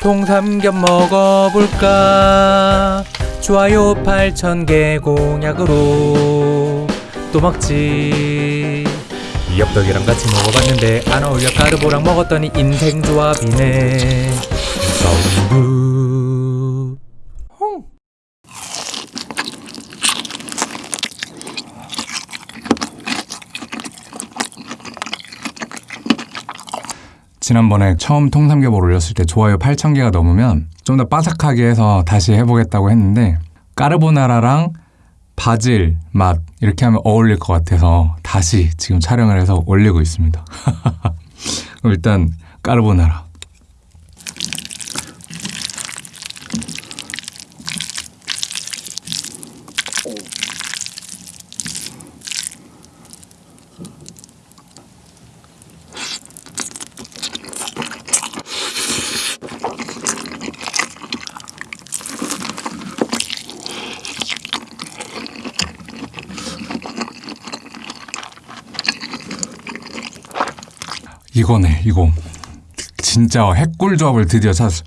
통삼겹 먹어볼까? 좋아요 8,000개 공약으로. 또 먹지. 엽떡이랑 같이 먹어봤는데 안 어울려. 까르보랑 먹었더니 인생 조합이네. 사운드 홍. 지난번에 처음 통삼겹을 올렸을 때 좋아요 8,000개가 넘으면 좀 더 바삭하게 해서 다시 해보겠다고 했는데 까르보나라랑 바질 맛 이렇게 하면 어울릴 것 같아서 다시 지금 촬영을 해서 올리고 있습니다. 그럼 일단 까르보나라. 이거네 이거. 진짜 핵꿀 조합을 드디어 찾았어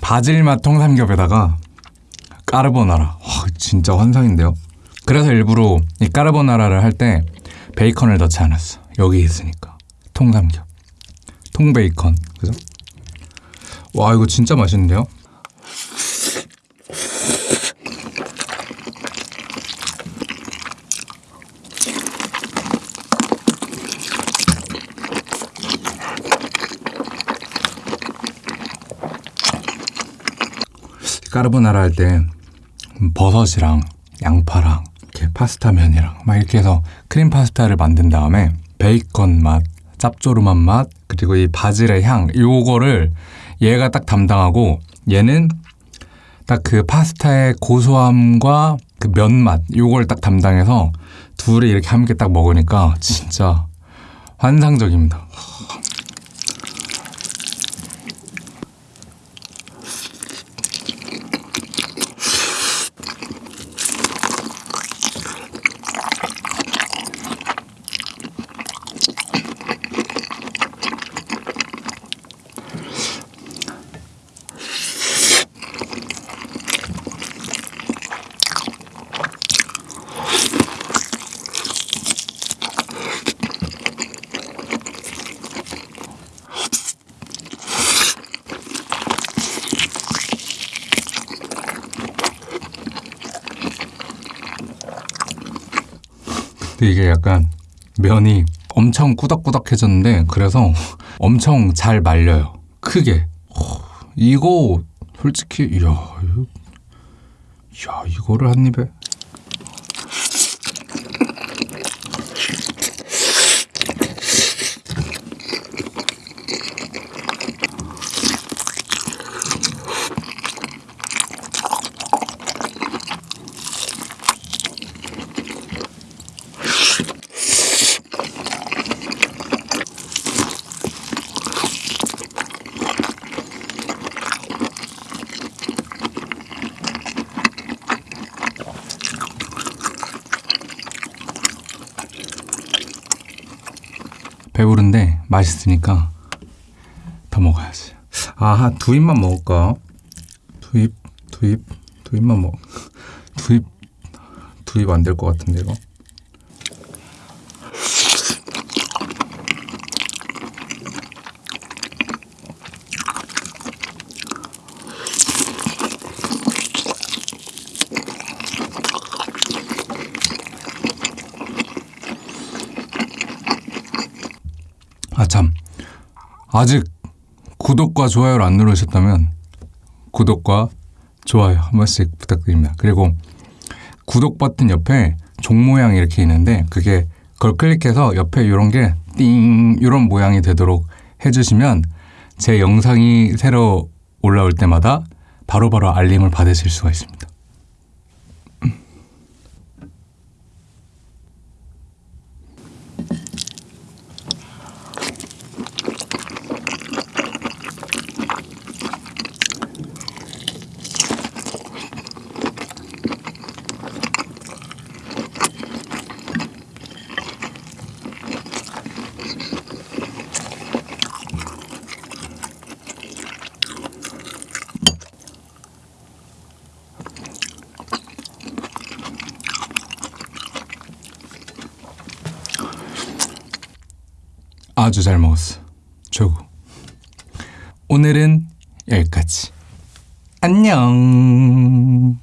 바질 맛 통삼겹에다가 까르보나라. 와 진짜 환상인데요? 그래서 일부러 이 까르보나라를 할 때 베이컨을 넣지 않았어. 여기 있으니까. 통삼겹. 통베이컨. 그죠? 와 이거 진짜 맛있는데요? 까르보나라 할 때 버섯이랑 양파랑 이렇게 파스타면이랑 막 이렇게 해서 크림 파스타를 만든 다음에 베이컨 맛, 짭조름한 맛, 그리고 이 바질의 향 요거를 얘가 딱 담당하고 얘는 딱 그 파스타의 고소함과 그 면맛 요걸 딱 담당해서 둘이 이렇게 함께 딱 먹으니까 진짜 환상적입니다. 이게 약간 면이 엄청 꾸덕꾸덕해졌는데 그래서 엄청 잘 말려요. 크게. 어, 이거 솔직히 이야 이야 이거를 한 입에 배부른데 맛있으니까 더 먹어야지. 아, 두 입만 먹을까? 두 입, 두 입, 두 입만 먹. 두 입, 두 입 안 될 것 같은데 이거. 아, 참. 아직 구독과 좋아요를 안 누르셨다면 구독과 좋아요 한 번씩 부탁드립니다. 그리고 구독 버튼 옆에 종 모양이 이렇게 있는데 그게 그걸 클릭해서 옆에 이런 게 띵 이런 모양이 되도록 해주시면 제 영상이 새로 올라올 때마다 바로바로 알림을 받으실 수가 있습니다. 아주 잘 먹었어. 최고. 오늘은 여기까지. 안녕.